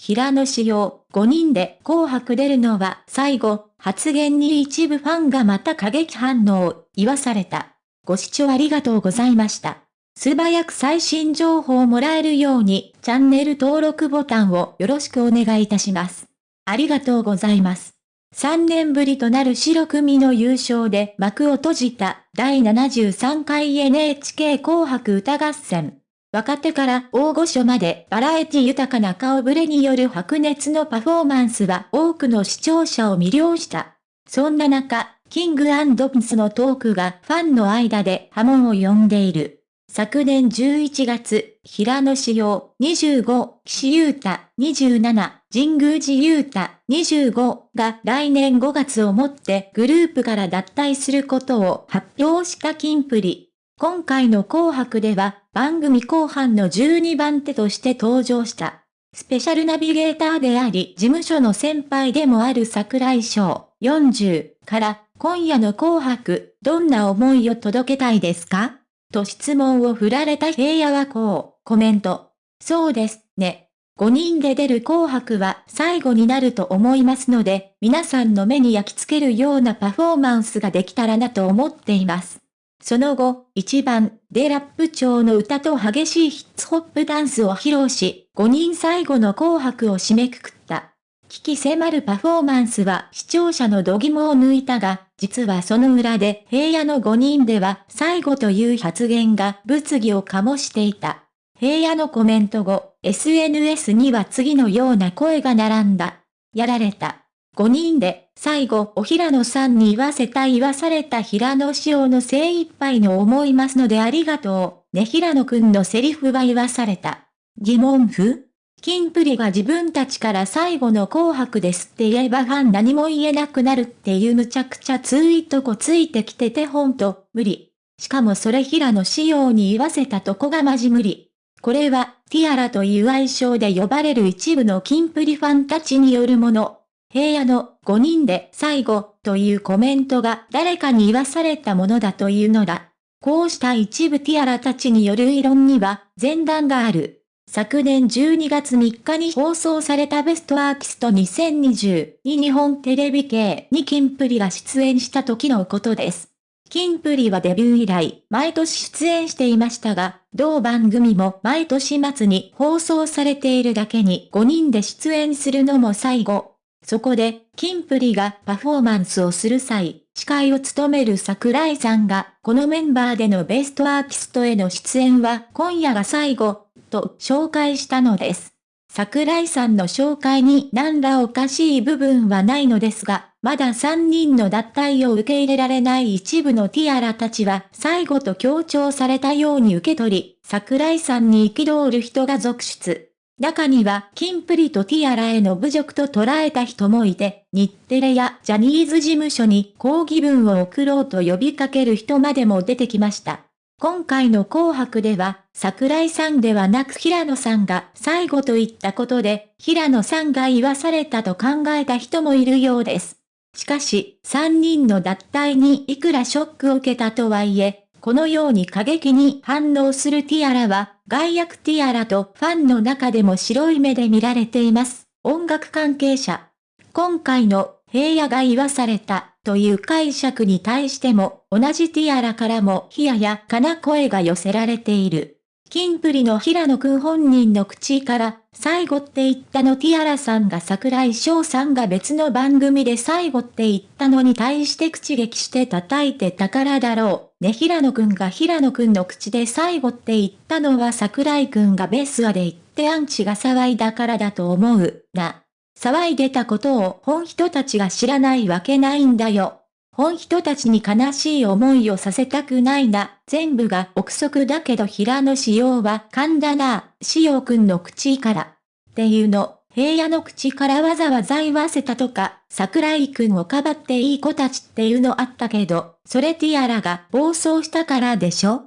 平野紫耀、5人で紅白出るのは最後、発言に一部ファンがまた過激反応を、言わされた。ご視聴ありがとうございました。素早く最新情報をもらえるように、チャンネル登録ボタンをよろしくお願いいたします。ありがとうございます。3年ぶりとなる白組の優勝で幕を閉じた第73回 NHK 紅白歌合戦。若手から大御所までバラエティ豊かな顔ぶれによる白熱のパフォーマンスは多くの視聴者を魅了した。そんな中、キングピンスのトークがファンの間で波紋を呼んでいる。昨年11月、平野志陽25、岸優太27、神宮寺優太25が来年5月をもってグループから脱退することを発表したキンプリ。今回の紅白では番組後半の12番手として登場した。スペシャルナビゲーターであり事務所の先輩でもある桜井翔40から今夜の紅白どんな思いを届けたいですか？と質問を振られた平野はこうコメント。そうですね。5人で出る紅白は最後になると思いますので、皆さんの目に焼き付けるようなパフォーマンスができたらなと思っています。その後、1番でラップ調の歌と激しいヒッツホップダンスを披露し、5人最後の紅白を締めくくった。危機迫るパフォーマンスは視聴者の度肝を抜いたが、実はその裏で平野の5人では最後という発言が物議を醸していた。平野のコメント後、SNS には次のような声が並んだ。やられた。5人で、最後、お平野さんに言わせた言わされた平野仕様の精一杯の思いますのでありがとう。ね平野くんのセリフは言わされた。疑問符？キンプリが自分たちから最後の紅白ですって言えばファン何も言えなくなるっていうむちゃくちゃツイートこついてきててほんと、無理。しかもそれ平野仕様に言わせたとこがマジ無理。これは、ティアラという愛称で呼ばれる一部のキンプリファンたちによるもの。平野の5人で最後というコメントが誰かに言わされたものだというのだ。こうした一部ティアラたちによる異論には前段がある。昨年12月3日に放送されたベストアーティスト2020に日本テレビ系にキンプリが出演した時のことです。キンプリはデビュー以来、毎年出演していましたが、同番組も毎年末に放送されているだけに5人で出演するのも最後。そこで、キンプリがパフォーマンスをする際、司会を務める桜井さんが、このメンバーでのベストアーティストへの出演は今夜が最後、と紹介したのです。桜井さんの紹介に何らおかしい部分はないのですが、まだ3人の脱退を受け入れられない一部のティアラたちは最後と強調されたように受け取り、桜井さんに憤る人が続出。中には、キンプリとティアラへの侮辱と捉えた人もいて、日テレやジャニーズ事務所に抗議文を送ろうと呼びかける人までも出てきました。今回の紅白では、桜井さんではなく平野さんが最後と言ったことで、平野さんが言わされたと考えた人もいるようです。しかし、3人の脱退にいくらショックを受けたとはいえ、このように過激に反応するティアラは、外役ティアラとファンの中でも白い目で見られています。音楽関係者。今回の平野が言わされたという解釈に対しても同じティアラからも冷ややかな声が寄せられている。キンプリの平野くん本人の口から、最後って言ったのティアラさんが桜井翔さんが別の番組で最後って言ったのに対して口撃して叩いてたからだろう。ね平野くんが平野くんの口で最後って言ったのは桜井くんがベスアで言ってアンチが騒いだからだと思う、な。騒いでたことを本人たちが知らないわけないんだよ。本人たちに悲しい思いをさせたくないな。全部が憶測だけど平野仕様は噛んだな。仕様くんの口から。っていうの、平野の口からわざわざ言わせたとか、桜井くんをかばっていい子たちっていうのあったけど、それティアラが暴走したからでしょ？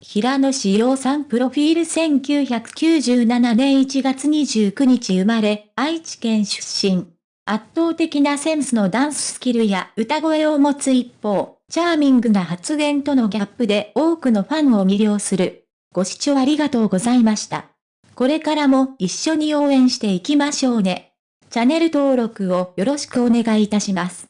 平野志陽さんプロフィール1997年1月29日生まれ、愛知県出身。圧倒的なセンスのダンススキルや歌声を持つ一方、チャーミングな発言とのギャップで多くのファンを魅了する。ご視聴ありがとうございました。これからも一緒に応援していきましょうね。チャンネル登録をよろしくお願いいたします。